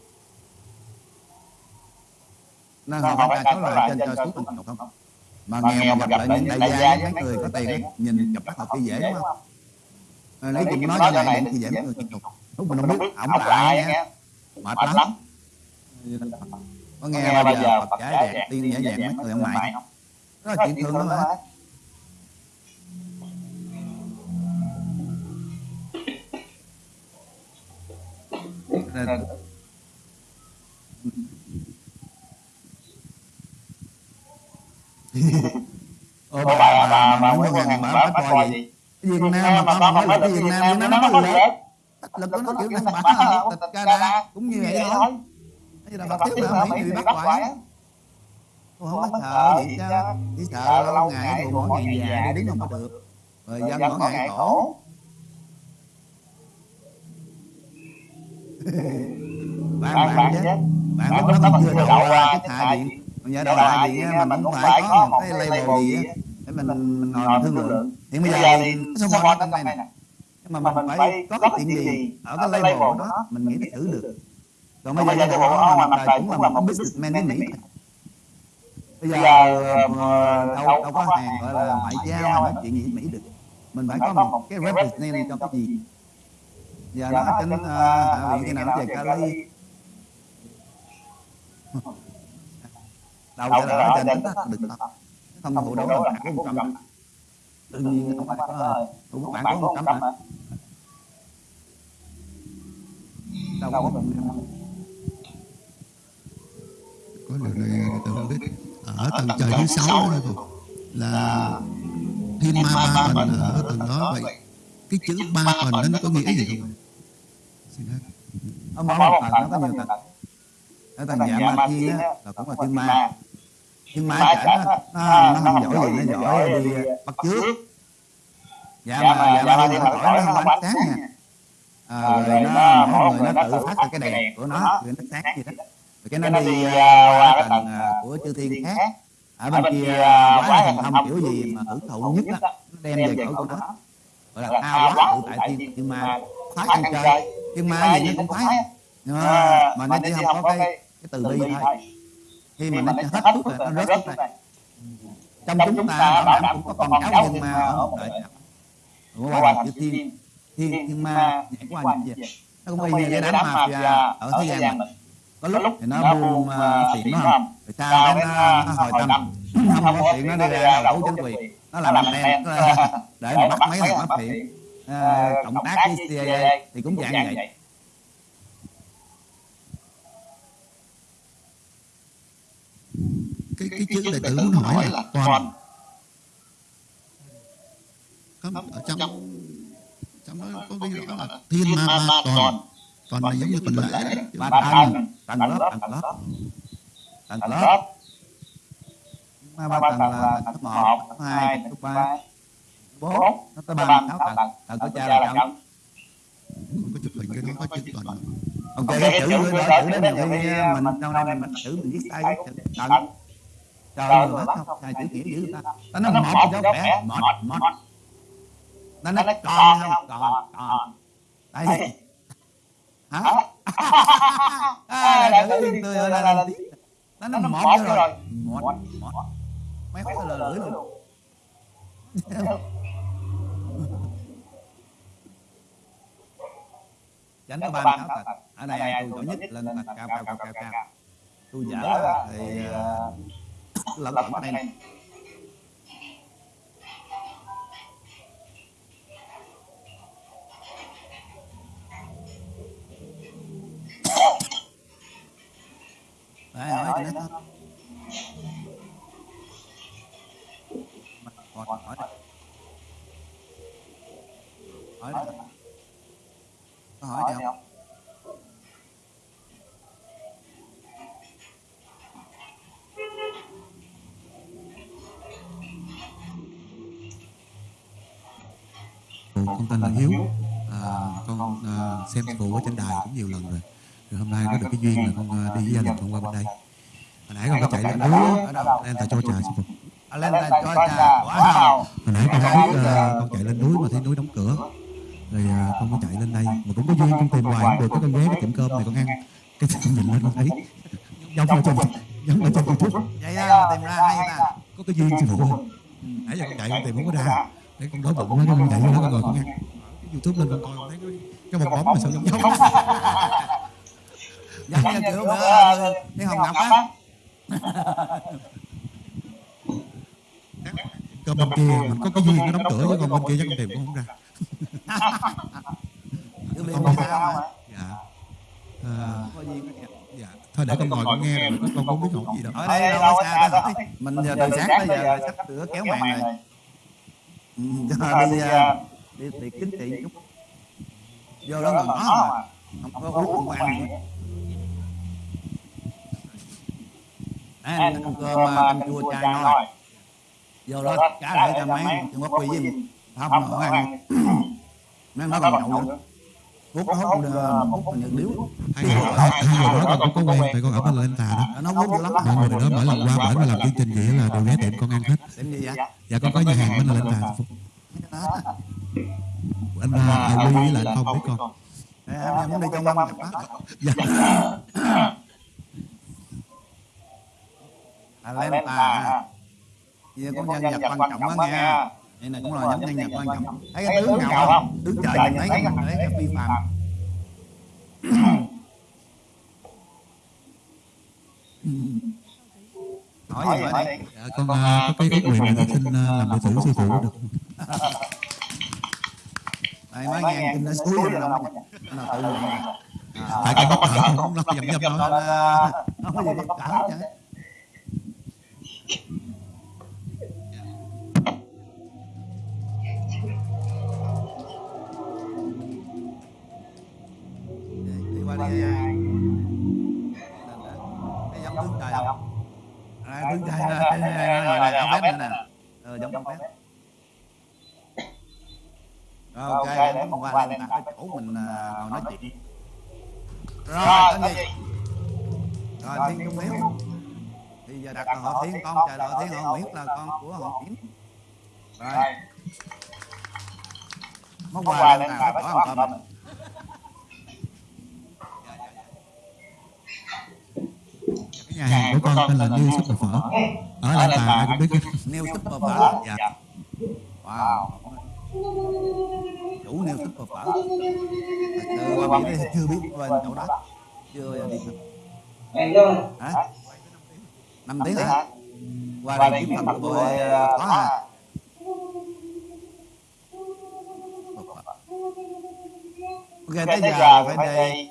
nên họ phải trả số là trên cho xuống tình không? mà nghèo mà gặp lại những đại gia mấy người có tiền nhìn gặp bắt học dễ đúng không? À, lấy chừng nói cho này thì dễ mấy người tục lúc mình không biết ổng lại nha. mệt lắm. có nghe bao giờ Phật giải đẹp tiên giải đẹp mấy người ông mại? Không? Đó là chuyện thường đó mà nên Ờ, bà bà bà bà bà, ngàn bà bà bà, gì Việt Nam mà con nói là Việt Nam nó nó nó lực lực của nó kiểu này bà tịch Canada cũng như vậy thôi bây giờ bà tiếp là Mỹ bị bắt quả Tôi không có sợ vậy chứ Chỉ sợ lâu ngày buồn mỗi ngày già đi đứng không có được Rồi dân mỗi ngày khổ bạn bạn chứ bạn lúc đó mình chưa đậu ra cái hạ viện còn giờ đậu hạ viện mình cũng phải có một cái label gì để mình mình ngồi mình thương lượng. hiện bây giờ thì số ở trong đây nè? Nhưng mà mình phải có cái chuyện gì? ở cái label đó mình nghĩ nó xử được. còn bây giờ bộ mà mặt trời cũng là một businessman với mỹ bây giờ đâu đâu có hàng gọi là ngoại giao hay nói chuyện gì mỹ được. Mình phải có một cái representative cho cái gì? giờ nó trên hạ viện cái nào về Cali đâu sẽ là ở trên tính được không không phụ đấu là có một trăm tự nhiên không phải có cũng bạn có một trăm hả? đâu có một có điều này tôi không biết. Ở tầng trời thứ sáu là thiên ma ba phần ở tầng đó vậy. cái chữ ba phần đó nó có nghĩa gì không? Xin hết ở mỗi một tầng nó có nhiều tầng. ở tầng dạ ma thiên á là cũng là thiên ma thiên ma chả nó, nó, nó không giỏi gì nó giỏi đi bắt trước dạ mà dạ thiên nó giỏi nó không ánh sáng nha. à, rồi nó mỗi người nó tự phát ra cái đèn của nó rồi nó sáng gì đó. rồi cái nó đi qua cái tầng của chư thiên khác. ở bên kia quá thành thông kiểu gì mà hưởng thụ nhất á nó đem về cõi của nó gọi là thao hóa tự tại thiên thiên ma phái ăn chơi thiên ma gì nó cũng à, mà nó chỉ không có cái cái từ bi thôi khi mà nó hết thuốc rồi nó rớt thuốc này trong chúng ta bảo đảm cũng có con cháu thiên ma ở một đời của qua là chữ thiên thiên thiên ma nhảy qua như vậy nó cũng y như cái đám mafia ở thế gian mình có lúc thì nó buông uh, tiền nó không rồi sau đó nó, nó hồi tâm. không có tiền nó đi ra tố chính quyền nó làm anh em nó là để mà bắt mấy thằng mafia uh, cộng tác với CIA thì cũng dạng vậy cái cái chữ đệ tử muốn hỏi là toàn có ở trong trong đó có ghi rõ là thiên ma ba toàn toàn là giống như tuần lễ ba tầng tầng lớp tầng lớp tầng lớp ma ba tầng là tầng cấp một cấp hai cấp ba bốn nó tới ba sáu tầng tầng của cha là chồng không có chụp hình cái đó có chữ toàn ok cái chữ đó chữ đó nhiều khi mình sau này mình chữ mình viết sai cái chữ tầng trời ơi hết không sai chữ nghĩa dữ ta? ta nói cái dấu vẽ một một nó nói còn không còn còn đây hả? À là tự tươi là là nó nó một rồi. một một mấy phát là lưỡi luôn. Tránh có ba sáu tầng ở đây tôi giỏi nhất lên tầng cao cao cao cao cao tôi dở thì lẫn lẫn ở này Đấy, hỏi cho nó thôi. Hỏi, hỏi, hỏi, hỏi, có hỏi gì không? Con tên là Hiếu. À, con à, xem phụ ở trên đài cũng nhiều lần rồi. Rồi hôm nay có được cái duyên là con à, đi với gia đình con qua bên đây. hồi nãy con có chạy lên núi lên tại cho trà sư phụ À, lên là cho trà, hồi nãy con không biết à, con chạy lên núi mà thấy núi đóng cửa. Rồi à, con có chạy lên đây. Mà cũng có duyên con tìm hoài không được. Có con ghé cái tiệm cơm này con ăn cái con nhìn lên con thấy. Giống ở trên giống ở trên youtube. Vậy á, tìm ra hay ta. có cái duyên sư phụ nãy giờ con chạy con tìm không có ra để con đói bụng quá con chạy vô đó con ngồi con ăn cái youtube lên con coi con thấy cái bong bóng mà sao giống giống Giống như kiểu bữa đi Hồng Ngọc á. cơm bên kia mình có cái duyên nó đóng cửa chứ còn bên kia chắc con tìm cũng không ra con sao không mà. dạ à, dạ thôi để con ngồi con nghe rồi con không biết hỏi gì đâu Ở đây đâu có xa hỏi. Mình giờ từ sáng tới giờ sắp sửa kéo màn rồi. Ừ, cho đi à, đi tiệc chính trị chút. Vô đó ngồi ngó mà. Không có hút không ăn nữa. Đấy, ăn ăn cơm à, canh chua chay ngon. Vô đó cá lại cho mấy chừng có quy với. Không nó ăn. Mấy nó còn nhậu nữa. Hút hút nhật điếu. hai người đó con cũng có quen tại con ở bên lên tà đó Nó hút dữ lắm. mọi người đó mỗi lần qua bển mà làm chương trình vậy là đều ghé tiệm con ăn hết dạ con có nhà hàng bên là lên tà anh à, với lại anh không biết con em muốn đi trong năm gặp bác. dạ À, lên tà à. Giờ có nhân vật quan trọng đó nghe. Đây này cũng là giống nhân vật quan trọng. Thấy cái tướng ngầu không? Tướng trời nhìn thấy cái thấy cái phi phàm. Hỏi gì hỏi đi. dạ con à, có cái ước nguyện là xin à, làm đệ tử sư phụ được? Đây mới nghe kinh nó suối rồi đâu. Nó tự nguyện. tại con cỡ con không lo dầm dầm à, không có gì để cỡ chứ. đi quà lên bỏ ăn cơm cái nhà hàng của con tên là New Super Phở. Ở Lan Tà ai cũng biết cái nêu súp bờ phở. Dạ. Wow. Chủ nêu súp bờ phở sự qua biển đây chưa biết bên chỗ đó. Chưa đi hả? Năm tiếng hả? qua đây kiếm thật bội có à ok tới giờ phải đi.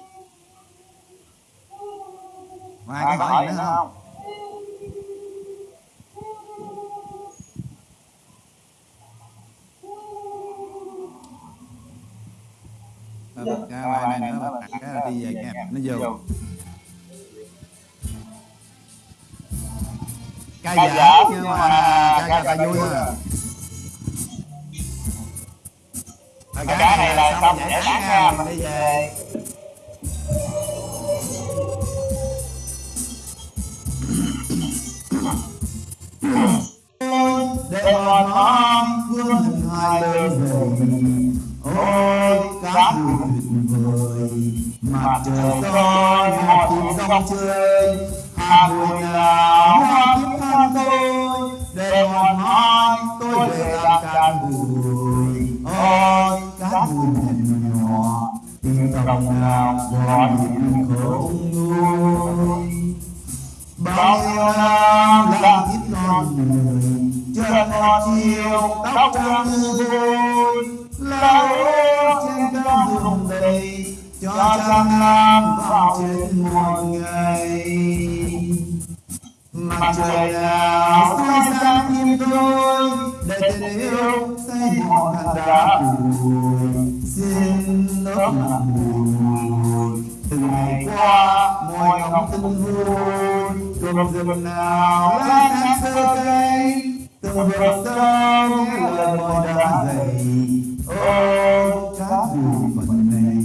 mai có hỏi gì nữa không? Bật ra bài này nữa bật đặt cái là đi về nha. nó vô. ca dở nhưng mà. ca ca ta vui thôi à cái này là xong giải tán nha. Mình đi về. Để còn non vương hình hai bên về ôi cá tuyệt vời. Mặt trời chơi hà hoa tôi. để tôi về làm bùi đồng nào gọi khổ. Không nuôi bao nhiêu năm đã ít non người chân ngọt chiều tóc trắng như vôi. Trên cao vùng đầy, cho trăm năm vào trên một ngày. Mặt trời nào soi sáng tim tôi để tình yêu xây mòn hạt đá buồn xin lớp buồn. Bùi từng ngày qua, môi ngóng tin vui cơm rừng nào lá sáng sơ cây. Từng vườn sâu nghe lời môi đã dày ô cá buồn này,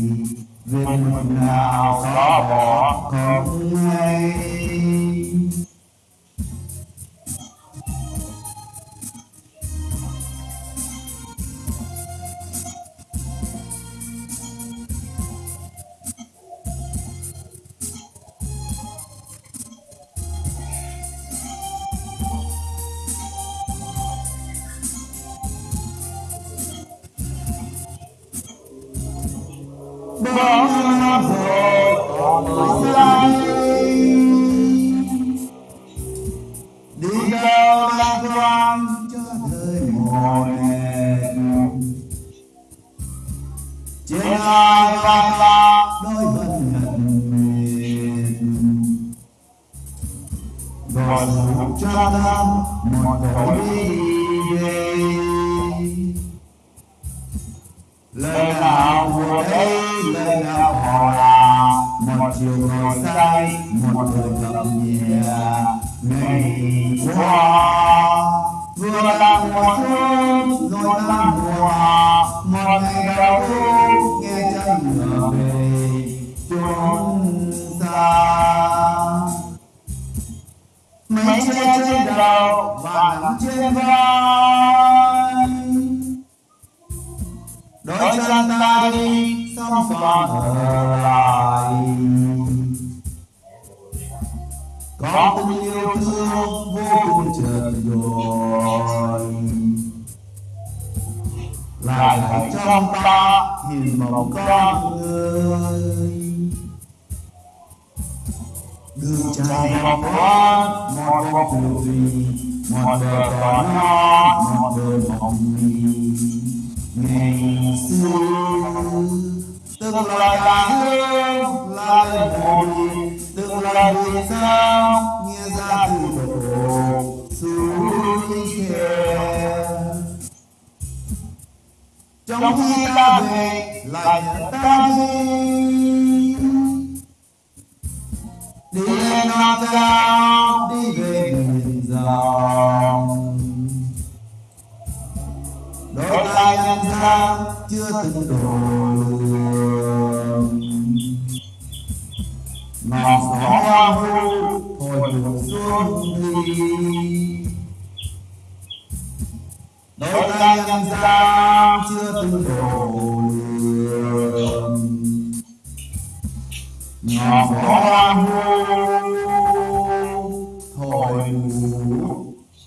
về một nào xóa bỏ không hay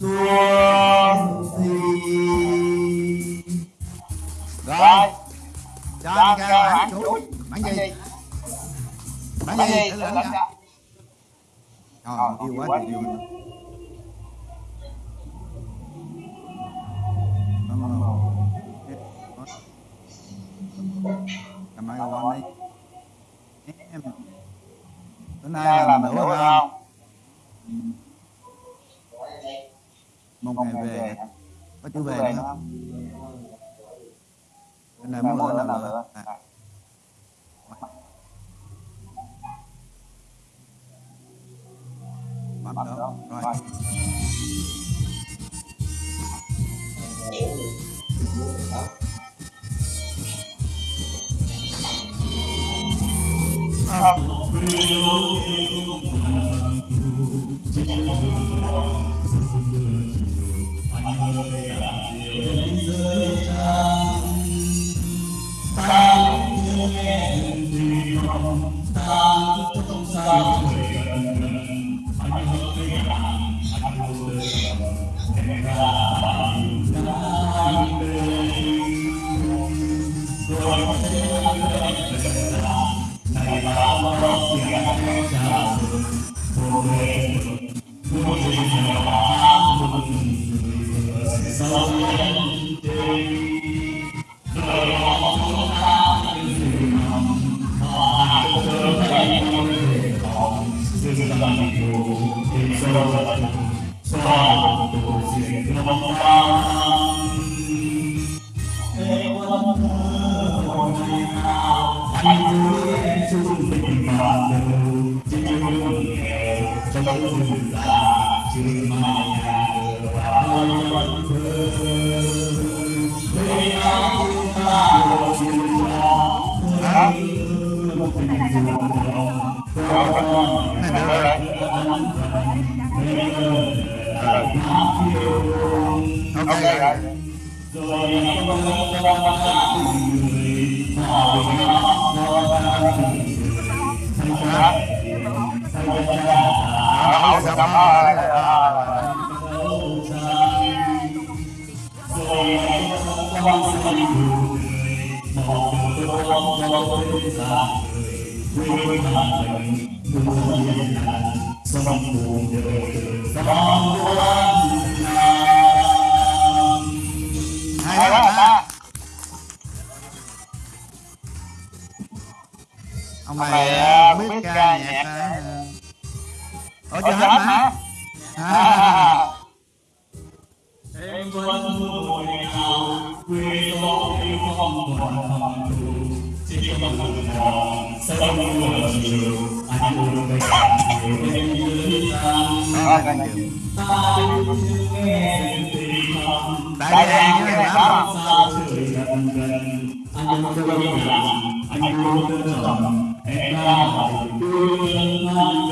Sophie Rồi Cho anh ra bản chú Bản gì? Bản gì? Bản gì? Rồi, yêu quá trời yêu from the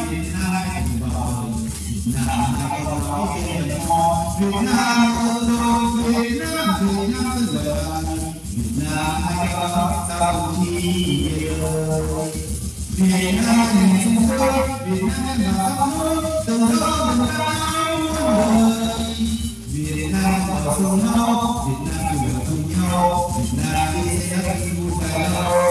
Việt Nam ơi Việt Nam Việt Nam giờ Việt Nam ai đó sao chi Việt Nam mình sung Việt Nam là đất nước từ đó mình cao đời Việt Nam ở cùng nhau, Việt Nam cùng nhau Việt Nam đi sẽ vui phải lâu